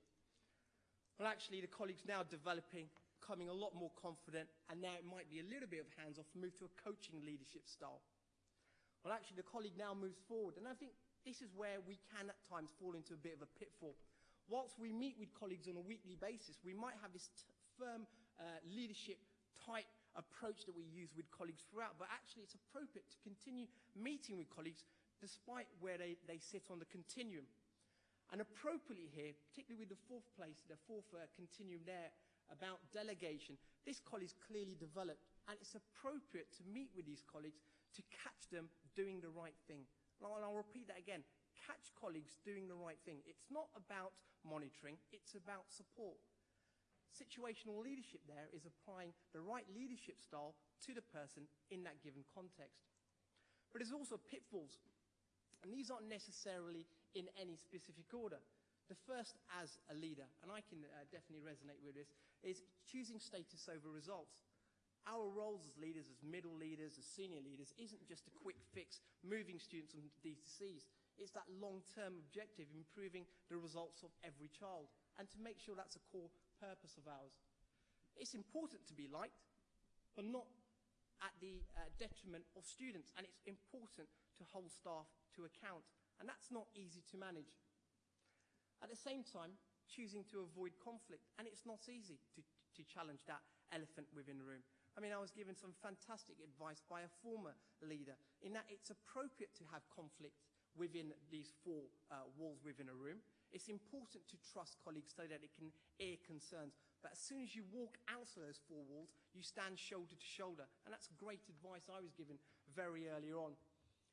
Well, actually, the colleague's now developing, becoming a lot more confident, and now it might be a little bit of hands-off, move to a coaching leadership style. Well, actually, the colleague now moves forward, and I think this is where we can at times fall into a bit of a pitfall. Whilst we meet with colleagues on a weekly basis, we might have this firm uh, leadership type approach that we use with colleagues throughout, but actually it's appropriate to continue meeting with colleagues despite where they, they sit on the continuum. And appropriately here, particularly with the fourth place, the fourth uh, continuum there about delegation, this colleague's clearly developed, and it's appropriate to meet with these colleagues to catch them doing the right thing. And I'll repeat that again. Catch colleagues doing the right thing. It's not about monitoring, it's about support. Situational leadership there is applying the right leadership style to the person in that given context. But there's also pitfalls and these aren't necessarily in any specific order. The first, as a leader, and I can uh, definitely resonate with this, is choosing status over results. Our roles as leaders, as middle leaders, as senior leaders, isn't just a quick fix moving students from D2Cs. It's that long-term objective, improving the results of every child, and to make sure that's a core purpose of ours. It's important to be liked, but not at the uh, detriment of students, and it's important to hold staff to account, and that's not easy to manage. At the same time, choosing to avoid conflict, and it's not easy to, to challenge that elephant within the room. I mean, I was given some fantastic advice by a former leader in that it's appropriate to have conflict within these four uh, walls within a room. It's important to trust colleagues so that it can air concerns. But as soon as you walk out of those four walls, you stand shoulder to shoulder. And that's great advice I was given very early on.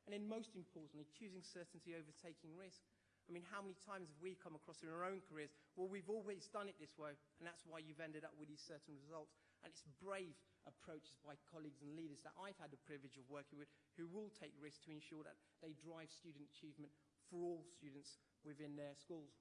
And then most importantly, choosing certainty over taking risk. I mean, how many times have we come across in our own careers? Well, we've always done it this way, and that's why you've ended up with these certain results. And it's brave approaches by colleagues and leaders that I've had the privilege of working with who will take risks to ensure that they drive student achievement for all students within their schools.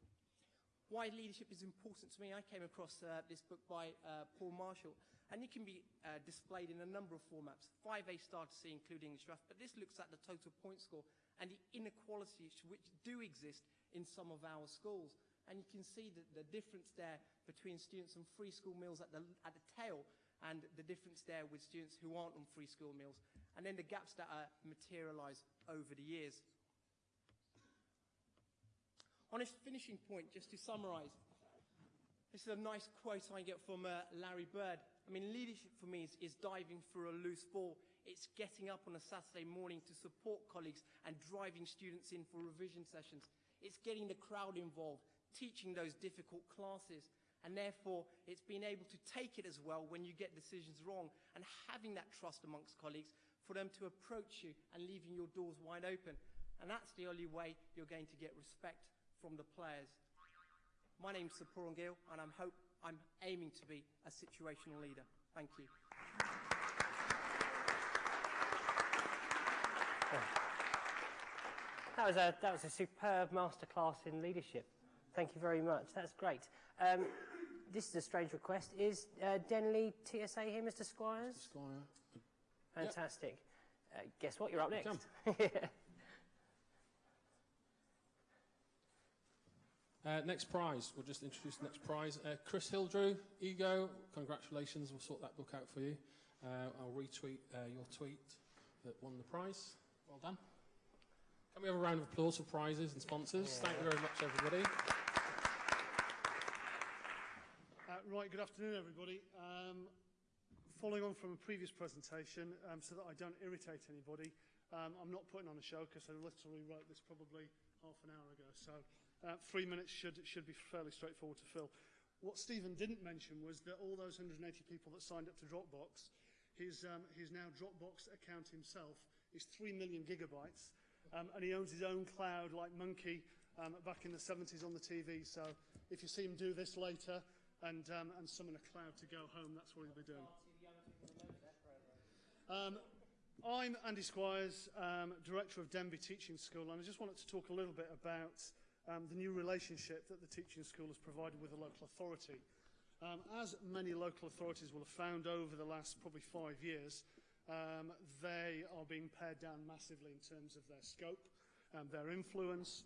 Why leadership is important to me, I came across uh, this book by uh, Paul Marshall, and it can be uh, displayed in a number of formats, 5A star to C, including English draft, but this looks at the total point score and the inequalities which do exist in some of our schools. And you can see the, the difference there between students on free school meals at the, at the tail and the difference there with students who aren't on free school meals, and then the gaps that are materialised over the years. On a finishing point, just to summarise, this is a nice quote I get from uh, Larry Bird. I mean, leadership for me is, is diving for a loose ball It's getting up on a Saturday morning to support colleagues and driving students in for revision sessions. It's getting the crowd involved, teaching those difficult classes. And therefore, it's being able to take it as well when you get decisions wrong and having that trust amongst colleagues for them to approach you and leaving your doors wide open. And that's the only way you're going to get respect from the players. My name's Sir Gill, and I'm, hope, I'm aiming to be a situational leader. Thank you. That was a, that was a superb masterclass in leadership. Thank you very much. That's great. Um, this is a strange request. Is uh, Denbigh TSA here, Mr. Squires? Squire. Fantastic. Uh, guess what? You're up next. Come. Uh, next prize, we'll just introduce the next prize. Uh, Chris Hildrew, Ego, congratulations, we'll sort that book out for you. Uh, I'll retweet uh, your tweet that won the prize. Well done. Can we have a round of applause for prizes and sponsors? Thank you very much, everybody. Uh, right, good afternoon, everybody. Um, following on from a previous presentation, um, so that I don't irritate anybody, um, I'm not putting on a show because I literally wrote this probably half an hour ago. So uh, three minutes should, should be fairly straightforward to fill. What Stephen didn't mention was that all those 180 people that signed up to Dropbox, his, um, his now Dropbox account himself is 3 million gigabytes, um, and he owns his own cloud like Monkey um, back in the 70s on the TV. So if you see him do this later and, um, and summon a cloud to go home, that's what he'll be doing. Um, I'm Andy Squires, um, Director of Denbigh Teaching School, and I just wanted to talk a little bit about um, the new relationship that the teaching school has provided with the local authority. Um, as many local authorities will have found over the last probably five years, um, they are being pared down massively in terms of their scope, um, their influence,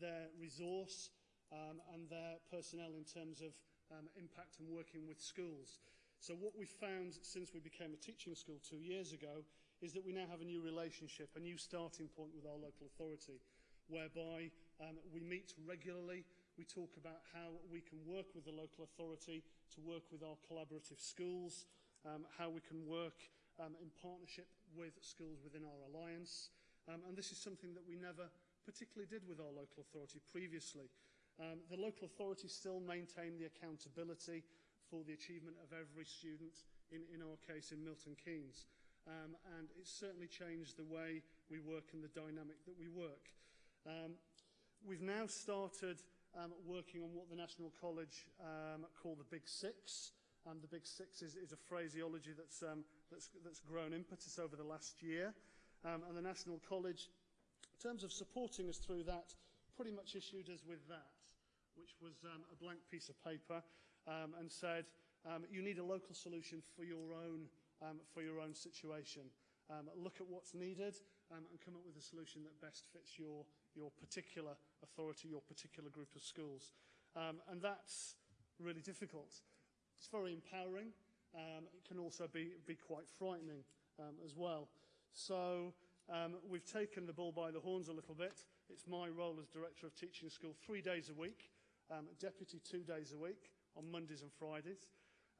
their resource, um, and their personnel in terms of um, impact and working with schools. So what we found since we became a teaching school two years ago is that we now have a new relationship, a new starting point with our local authority, whereby um, we meet regularly, we talk about how we can work with the local authority to work with our collaborative schools, um, how we can work um, in partnership with schools within our alliance. Um, and this is something that we never particularly did with our local authority previously. Um, the local authority still maintain the accountability for the achievement of every student, in, in our case in Milton Keynes. Um, and it's certainly changed the way we work and the dynamic that we work. Um, we've now started um, working on what the National College um, call the Big Six, Um, the Big Six is, is a phraseology that's, um, that's, that's grown impetus over the last year. Um, and the National College, in terms of supporting us through that, pretty much issued us with that which was um, a blank piece of paper, um, and said, um, you need a local solution for your own, um, for your own situation. Um, look at what's needed um, and come up with a solution that best fits your, your particular authority, your particular group of schools. Um, and that's really difficult. It's very empowering. Um, it can also be, be quite frightening um, as well. So um, we've taken the bull by the horns a little bit. It's my role as Director of Teaching School three days a week um, deputy two days a week on Mondays and Fridays.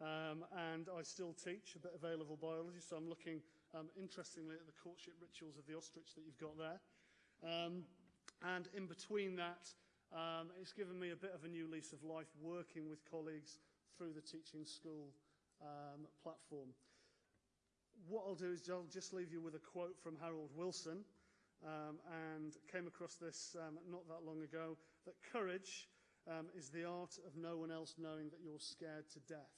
Um, and I still teach a bit of A-level biology, so I'm looking um, interestingly at the courtship rituals of the ostrich that you've got there. Um, and in between that, um, it's given me a bit of a new lease of life working with colleagues through the teaching school um, platform. What I'll do is I'll just leave you with a quote from Harold Wilson, um, and came across this um, not that long ago, that courage um, is the art of no one else knowing that you're scared to death.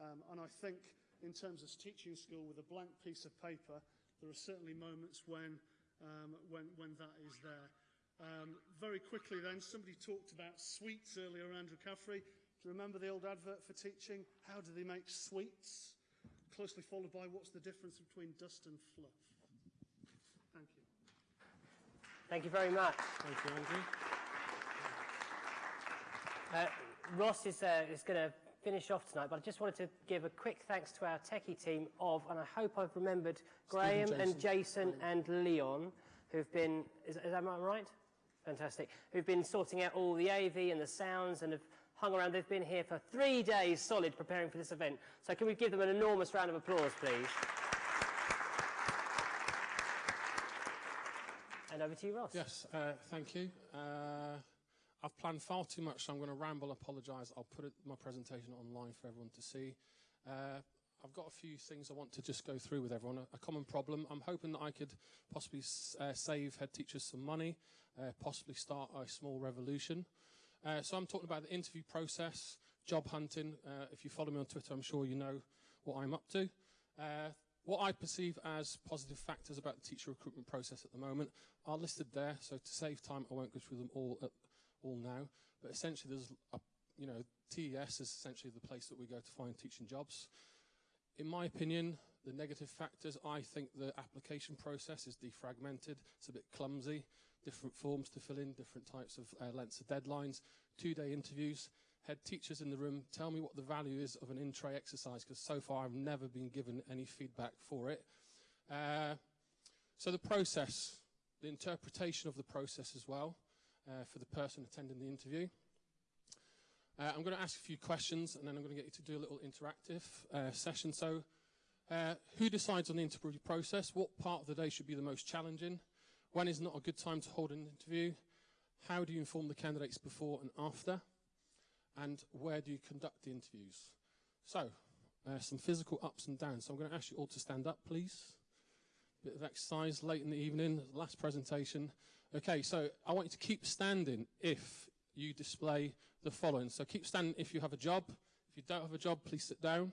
Um, and I think in terms of teaching school with a blank piece of paper, there are certainly moments when, um, when, when that is there. Um, very quickly then, somebody talked about sweets earlier, Andrew Caffrey. Do you remember the old advert for teaching? How do they make sweets? Closely followed by what's the difference between dust and fluff? Thank you. Thank you very much. Thank you, Andrew. Uh, Ross is, uh, is going to finish off tonight, but I just wanted to give a quick thanks to our techie team of, and I hope I've remembered, Graham and Jason and Leon, who've been, is, is that right? Fantastic. Who've been sorting out all the AV and the sounds and have hung around. They've been here for three days solid preparing for this event. So can we give them an enormous round of applause, please? And over to you, Ross. Yes, uh, thank you. Uh, I've planned far too much, so I'm going to ramble, apologise. I'll put it, my presentation online for everyone to see. Uh, I've got a few things I want to just go through with everyone. A, a common problem. I'm hoping that I could possibly uh, save head teachers some money, uh, possibly start a small revolution. Uh, so I'm talking about the interview process, job hunting. Uh, if you follow me on Twitter, I'm sure you know what I'm up to. Uh, what I perceive as positive factors about the teacher recruitment process at the moment are listed there. So to save time, I won't go through them all at, all now. But essentially, there's a, you know, TES is essentially the place that we go to find teaching jobs. In my opinion, the negative factors, I think the application process is defragmented. It's a bit clumsy. Different forms to fill in, different types of uh, lengths of deadlines, two-day interviews. Head teachers in the room, tell me what the value is of an in-tray exercise, because so far I've never been given any feedback for it. Uh, so the process, the interpretation of the process as well, uh, for the person attending the interview. Uh, I'm going to ask a few questions and then I'm going to get you to do a little interactive uh, session. So, uh, who decides on the interview process? What part of the day should be the most challenging? When is not a good time to hold an interview? How do you inform the candidates before and after? And where do you conduct the interviews? So, uh, some physical ups and downs. So, I'm going to ask you all to stand up, please. Bit of exercise late in the evening, last presentation. Okay, so I want you to keep standing if you display the following. So keep standing if you have a job. If you don't have a job, please sit down.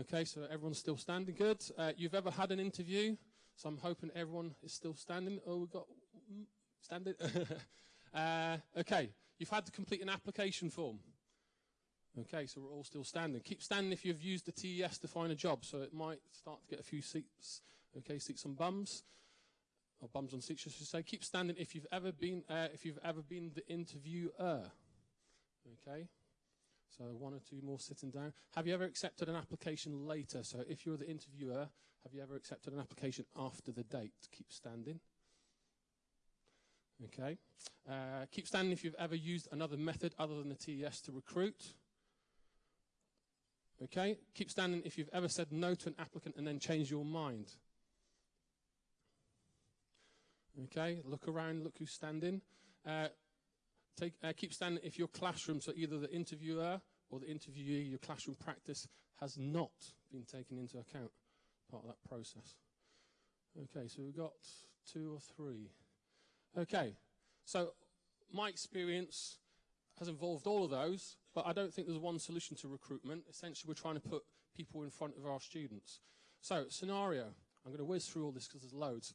Okay, so everyone's still standing. Good. Uh, you've ever had an interview? So I'm hoping everyone is still standing. Oh, we've got standing. uh, okay, you've had to complete an application form. Okay, so we're all still standing. Keep standing if you've used the TES to find a job. So it might start to get a few seats. Okay, seats on bums or bums on seats, should say. Keep standing if you've ever been uh, if you've ever been the interviewer. Okay. So one or two more sitting down. Have you ever accepted an application later? So if you're the interviewer, have you ever accepted an application after the date? Keep standing. Okay. Uh, keep standing if you've ever used another method other than the TES to recruit. Okay. Keep standing if you've ever said no to an applicant and then changed your mind. Okay. Look around. Look who's standing. Uh, Take, uh, keep standing if your classroom, so either the interviewer or the interviewee, your classroom practice has not been taken into account, part of that process. Okay, so we've got two or three. Okay, so my experience has involved all of those, but I don't think there's one solution to recruitment. Essentially, we're trying to put people in front of our students. So, scenario, I'm going to whiz through all this because there's loads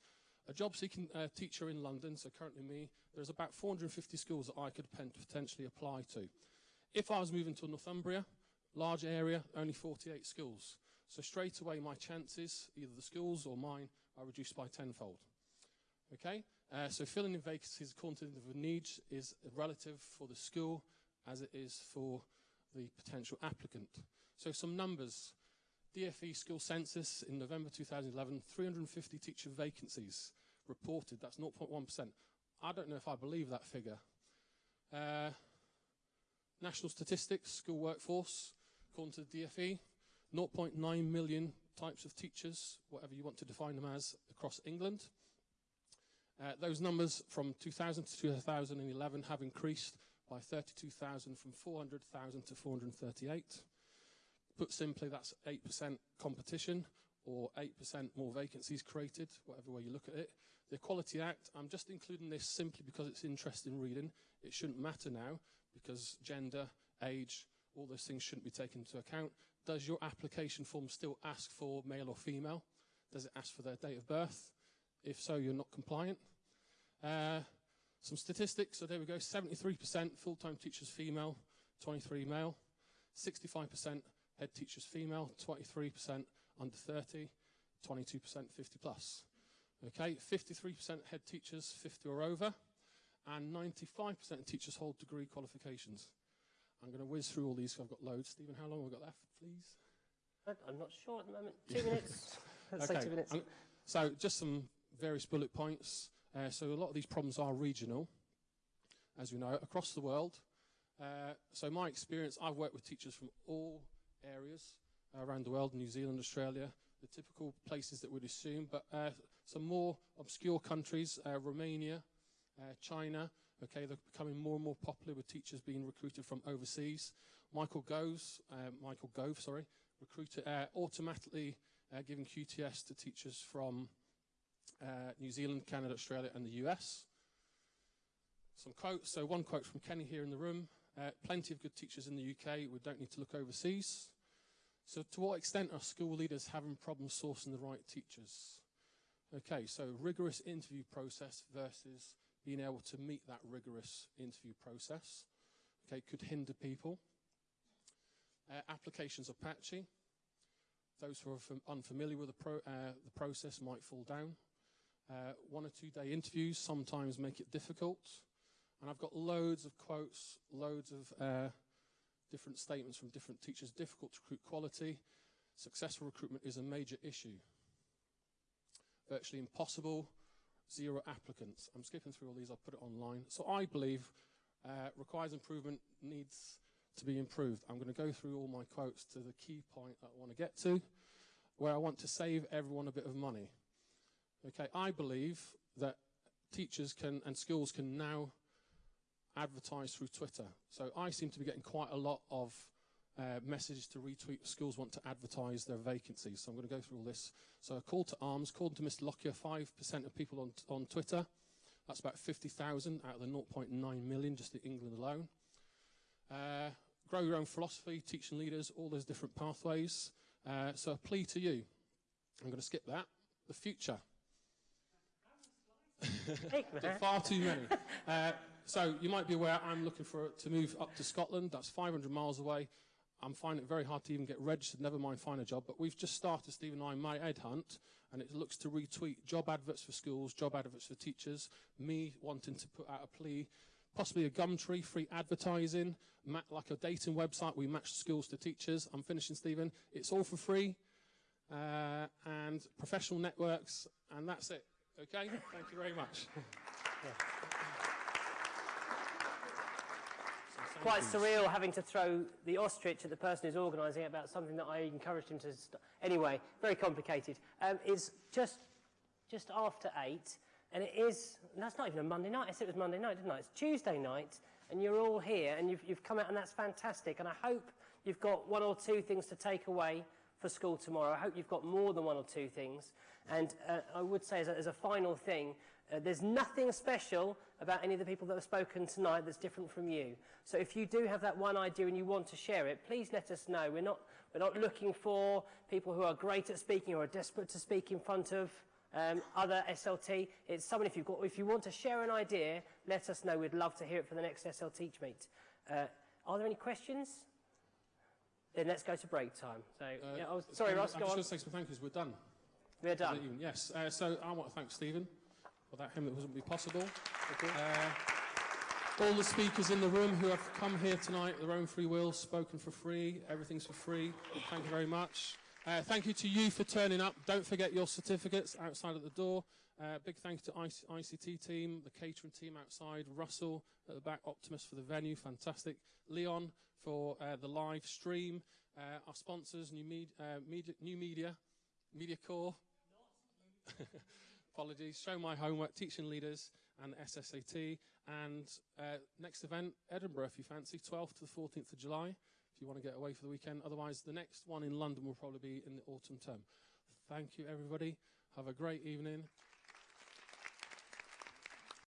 a job seeking uh, teacher in London, so currently me, there's about 450 schools that I could potentially apply to. If I was moving to Northumbria, large area, only 48 schools. So straight away my chances, either the schools or mine, are reduced by tenfold. Okay? Uh, so filling in vacancies according to the needs is relative for the school as it is for the potential applicant. So some numbers. DFE school census in November 2011, 350 teacher vacancies reported. That's 0.1%. I don't know if I believe that figure. Uh, national statistics, school workforce, according to the DFE, 0.9 million types of teachers, whatever you want to define them as, across England. Uh, those numbers from 2000 to 2011 have increased by 32,000 from 400,000 to 438. Put simply, that's 8% competition or 8% more vacancies created, whatever way you look at it. The Equality Act, I'm just including this simply because it's interesting reading. It shouldn't matter now because gender, age, all those things shouldn't be taken into account. Does your application form still ask for male or female? Does it ask for their date of birth? If so, you're not compliant. Uh, some statistics, so there we go, 73% full-time teachers female, 23 male, 65% head teachers female, 23% under 30, 22% 50 plus. Okay, 53% head teachers 50 or over, and 95% of teachers hold degree qualifications. I'm going to whiz through all these, so I've got loads. Stephen, how long have we got left, please? I'm not sure at the moment. Two minutes. Let's say two minutes. Um, so just some various bullet points. Uh, so a lot of these problems are regional, as we know, across the world. Uh, so my experience, I've worked with teachers from all areas around the world, New Zealand, Australia, the typical places that we'd assume, but uh, some more obscure countries, uh, Romania, uh, China, okay, they're becoming more and more popular with teachers being recruited from overseas. Michael Goes, uh, Michael Gove, sorry, recruiter, uh, automatically uh, giving QTS to teachers from New Zealand, Canada, Australia, and the US. Some quotes. So, one quote from Kenny here in the room plenty of good teachers in the UK. We don't need to look overseas. So, to what extent are school leaders having problems sourcing the right teachers? Okay, so rigorous interview process versus being able to meet that rigorous interview process. Okay, could hinder people. Uh, applications are patchy. Those who are fam- unfamiliar with the, pro- uh, the process might fall down. Uh, one or two day interviews sometimes make it difficult. And I've got loads of quotes, loads of uh, different statements from different teachers. Difficult to recruit quality. Successful recruitment is a major issue. Virtually impossible. Zero applicants. I'm skipping through all these. I'll put it online. So I believe uh, requires improvement, needs to be improved. I'm going to go through all my quotes to the key point that I want to get to, where I want to save everyone a bit of money. Okay, I believe that teachers can and schools can now advertise through Twitter. So I seem to be getting quite a lot of uh, messages to retweet. Schools want to advertise their vacancies. So I'm going to go through all this. So a call to arms, according to Mr. Lockyer, 5% of people on, on Twitter. That's about 50,000 out of the 0.9 million just in England alone. Uh, grow your own philosophy, teaching leaders, all those different pathways. Uh, so a plea to you. I'm going to skip that. The future. Far too many. Uh, so you might be aware I'm looking for to move up to Scotland. That's 500 miles away. I'm finding it very hard to even get registered, never mind find a job. But we've just started, Steve and I, My Ed Hunt, and it looks to retweet job adverts for schools, job adverts for teachers, me wanting to put out a plea, possibly a Gumtree, free advertising, like a dating website. We match schools to teachers. I'm finishing, Stephen. It's all for free. Uh, and professional networks, and that's it. Okay? Thank you very much. So Quite surreal having to throw the ostrich at the person who's organising it about something that I encouraged him to. Anyway, very complicated. Um, it's just just after eight, and it is. and That's not even a Monday night. I said it was Monday night, didn't I? It's Tuesday night, and you're all here, and you've, you've come out, and that's fantastic. And I hope you've got one or two things to take away for school tomorrow. I hope you've got more than one or two things. And uh, I would say, as a, as a final thing, uh, there's nothing special about any of the people that have spoken tonight that's different from you. So if you do have that one idea and you want to share it, please let us know. We're not, we're not looking for people who are great at speaking or are desperate to speak in front of um, other SLT. It's someone, if, you've got, if you want to share an idea, let us know. We'd love to hear it for the next SL Teach Meet. Uh, are there any questions? Then let's go to break time. So, Uh, yeah, I was, sorry, I'm Ross, just go going on. to say some thank yous. We're done. We're done. Yes. Uh, so I want to thank Stephen. Without him, it wouldn't be possible. Uh, all the speakers in the room who have come here tonight, their own free will, spoken for free, everything's for free. Thank you very much. Uh, thank you to you for turning up. Don't forget your certificates outside at the door. Uh, big thank you to IC- ICT team, the catering team outside, Russell at the back, Optimus for the venue, fantastic. Leon for uh, the live stream, uh, our sponsors, New, Med- uh, media, New Media, Media Core. Apologies. Show my homework, teaching leaders, and SSAT. And uh, next event, Edinburgh, if you fancy, 12th to the 14th of July, if you want to get away for the weekend. Otherwise, the next one in London will probably be in the autumn term. Thank you, everybody. Have a great evening.